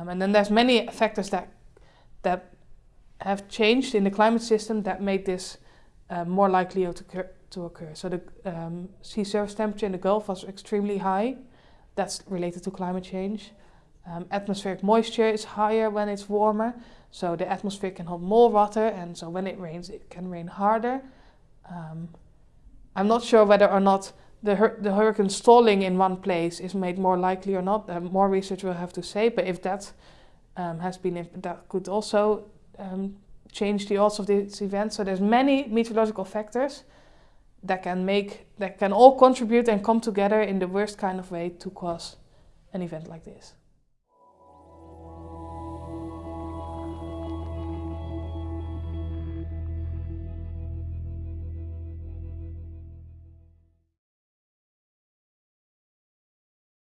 Um, and then there's many factors that that have changed in the climate system that made this uh, more likely to occur, to occur. So the um, sea surface temperature in the Gulf was extremely high. That's related to climate change. Um, atmospheric moisture is higher when it's warmer, so the atmosphere can hold more water, and so when it rains, it can rain harder. Um, I'm not sure whether or not the, hur the hurricane stalling in one place is made more likely or not. Uh, more research will have to say, but if that um, has been, that could also um, change the odds of this event. So there's many meteorological factors that can make, that can all contribute and come together in the worst kind of way to cause an event like this.